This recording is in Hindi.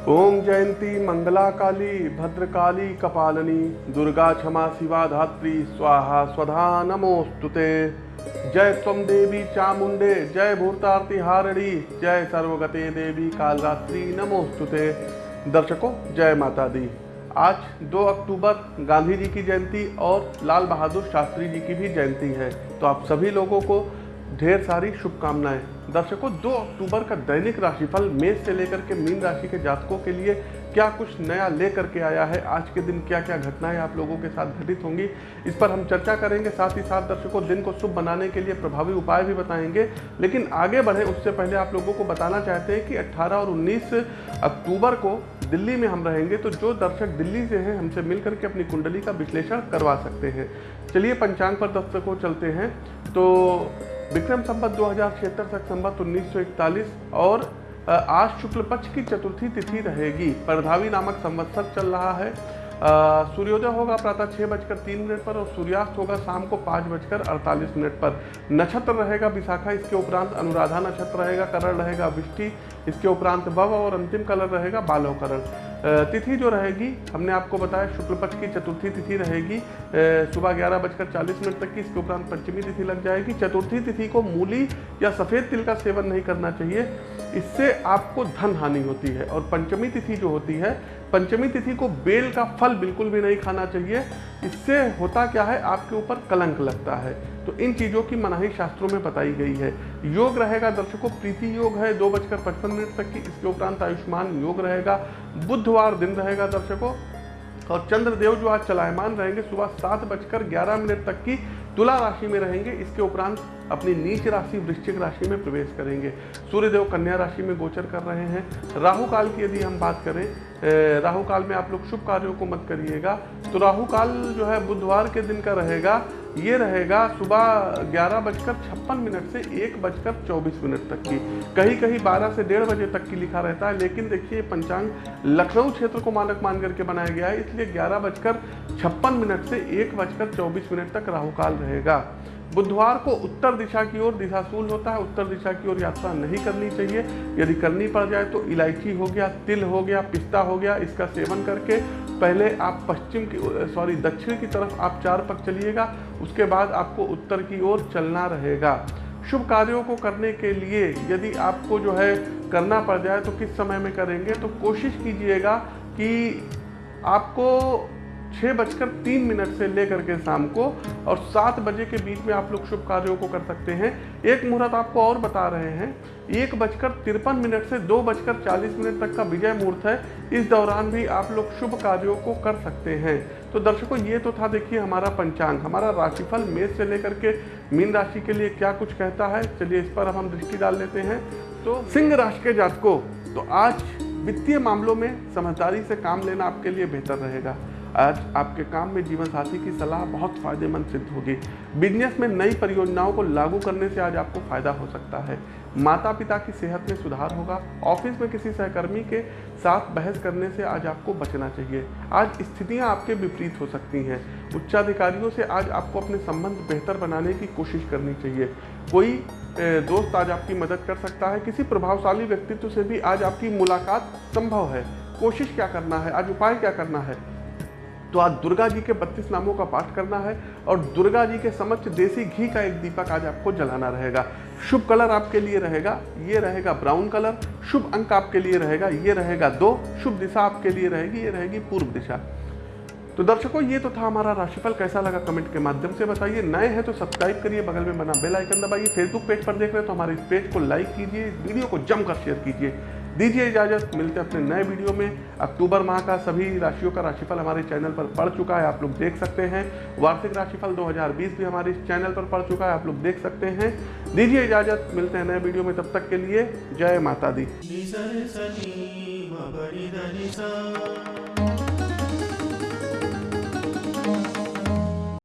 ओम जयंती मंगला काली भद्रकाली, कपालनी, दुर्गा क्षमा, शिवा धात्री, स्वाहा, स्वधा नमोस्तुते जय त्वम देवी चामुंडे जय भूतारती हारणी, जय सर्वगते देवी कालरात्रि नमोस्तुते दर्शकों, जय माता दी आज 2 अक्टूबर, गांधी जी की जयंती और लाल बहादुर शास्त्री जी की भी जयंती है। तो आप सभी लोगों को ढेर सारी शुभकामनाएँ। दर्शकों 2 अक्टूबर का दैनिक राशिफल मेष से लेकर के मीन राशि के जातकों के लिए क्या कुछ नया लेकर के आया है? आज के दिन क्या क्या घटनाएँ आप लोगों के साथ घटित होंगी? इस पर हम चर्चा करेंगे, साथ ही साथ दर्शकों, दिन को शुभ बनाने के लिए प्रभावी उपाय भी बताएँगे। लेकिन आगे बढ़े, उससे पहले आप लोगों को बताना चाहते हैं कि 18 और 19 अक्टूबर को दिल्ली में हम रहेंगे तो जो दर्शक दिल्ली से हैं, हमसे मिल करके अपनी कुंडली का विश्लेषण करवा सकते हैं। चलिए, पंचांग पर दर्शकों, चलते हैं। तो विक्रम संबत दो हज़ार छिहत्तर तक संबत उन्नीस और आज शुक्ल पक्ष की चतुर्थी तिथि रहेगी। परधावी नामक संवत्सर चल रहा है। सूर्योदय होगा प्रातः छः बजकर तीन मिनट पर और सूर्यास्त होगा शाम को पाँच बजकर अड़तालीस मिनट पर। नक्षत्र रहेगा विशाखा, इसके उपरांत अनुराधा नक्षत्र रहेगा, करण रहेगा, विष्टि, इसके उपरांत भव और अंतिम कलर रहेगा बालव करण। तिथि जो रहेगी, हमने आपको बताया शुक्ल पक्ष की चतुर्थी तिथि रहेगी सुबह ग्यारह बजकर चालीस मिनट तक की, इसके उपरांत पंचमी तिथि लग जाएगी। चतुर्थी तिथि को मूली या सफ़ेद तिल का सेवन नहीं करना चाहिए। इससे आपको धन हानि होती है और पंचमी तिथि जो होती है, पंचमी तिथि को बेल का फल बिल्कुल भी नहीं खाना चाहिए। इससे होता क्या है, आपके ऊपर कलंक लगता है। तो इन चीज़ों की मनाही शास्त्रों में बताई गई है। योग रहेगा दर्शकों, प्रीति योग है, दो बजकर पचपन मिनट तक की इसके उपरांत आयुष्मान योग रहेगा। बुधवार दिन रहेगा दर्शकों, और चंद्रदेव जो आज चलायमान रहेंगे, सुबह सात बजकर ग्यारह मिनट तक की तुला राशि में रहेंगे, इसके उपरांत अपनी नीच राशि, वृश्चिक राशि में प्रवेश करेंगे। सूर्यदेव कन्या राशि में गोचर कर रहे हैं। राहु काल की यदि हम बात करें राहु काल में आप लोग शुभ कार्यों को मत करिएगा। तो राहु काल जो है बुधवार के दिन का रहेगा। ये रहेगा सुबह ग्यारह बजकर छप्पन मिनट से एक बजकर चौबीस मिनट तक की। कहीं कहीं बारह से डेढ़ बजे तक की लिखा रहता है, लेकिन देखिए पंचांग लखनऊ क्षेत्र को मानक मान करके बनाया गया है, इसलिए ग्यारह बजकर छप्पन मिनट से एक बजकर चौबीस मिनट तक राहुकाल रहेगा। बुधवार को उत्तर दिशा की ओर दिशाशूल होता है, उत्तर दिशा की ओर यात्रा नहीं करनी चाहिए। यदि करनी पड़ जाए तो इलायची हो गया, तिल हो गया, पिस्ता हो गया, इसका सेवन करके पहले आप पश्चिम की सॉरी, दक्षिण की तरफ़ आप चार पक चलिएगा, उसके बाद आपको उत्तर की ओर चलना रहेगा। शुभ कार्यों को करने के लिए यदि आपको जो है करना पड़ जाए तो किस समय में करेंगे तो कोशिश कीजिएगा कि आपको छः बजकर तीन मिनट से लेकर के शाम को, और सात बजे के बीच में आप लोग शुभ कार्यों को कर सकते हैं। एक मुहूर्त आपको और बता रहे हैं, एक बजकर तिरपन मिनट से दो बजकर चालीस मिनट तक का विजय मुहूर्त है। इस दौरान भी आप लोग शुभ कार्यों को कर सकते हैं। तो दर्शकों, ये तो था देखिए हमारा पंचांग, हमारा राशिफल मेष से लेकर के मीन राशि के लिए क्या कुछ कहता है। चलिए इस पर हम दृष्टि डाल लेते हैं। तो सिंह राशि के जातकों तो आज वित्तीय मामलों में समझदारी से काम लेना आपके लिए बेहतर रहेगा। आज आपके काम में जीवन साथी की सलाह बहुत फ़ायदेमंद सिद्ध होगी। बिज़नेस में नई परियोजनाओं को लागू करने से आज आपको फ़ायदा हो सकता है। माता पिता की सेहत में सुधार होगा। ऑफ़िस में किसी सहकर्मी के साथ बहस करने से आज आपको बचना चाहिए। आज स्थितियाँ आपके विपरीत हो सकती हैं। उच्चाधिकारियों से आज आपको अपने संबंध बेहतर बनाने की कोशिश करनी चाहिए। कोई दोस्त आज आपकी मदद कर सकता है। किसी प्रभावशाली व्यक्तित्व से भी आज आपकी मुलाकात संभव है। कोशिश क्या करना है? आज उपाय क्या करना है? तो आज दुर्गा जी के बत्तीस नामों का पाठ करना है और दुर्गा जी के समक्ष देसी घी का एक दीपक आज आपको जलाना रहेगा। शुभ कलर आपके लिए रहेगा, ये रहेगा ब्राउन कलर, शुभ अंक आपके लिए रहेगा, ये रहेगा दो, शुभ दिशा आपके लिए रहेगी, ये रहेगी पूर्व दिशा। तो दर्शकों, ये तो था हमारा राशिफल, कैसा लगा कमेंट के माध्यम से बताइए। नए हैं तो सब्सक्राइब करिए, बगल में बना बेल आइकन दबाइए। फेसबुक पेज पर देख रहे हैं तो हमारे इस पेज को लाइक कीजिए वीडियो को जमकर शेयर कीजिए। दीजिए इजाज़त, मिलते हैं अपने नए वीडियो में। अक्टूबर माह का सभी राशियों का राशिफल हमारे चैनल पर पड़ चुका है, आप लोग देख सकते हैं। वार्षिक राशिफल 2020 भी हमारे चैनल पर पड़ चुका है, आप लोग देख सकते हैं। दीजिए इजाज़त, मिलते हैं नए वीडियो में, तब तक के लिए जय माता दी।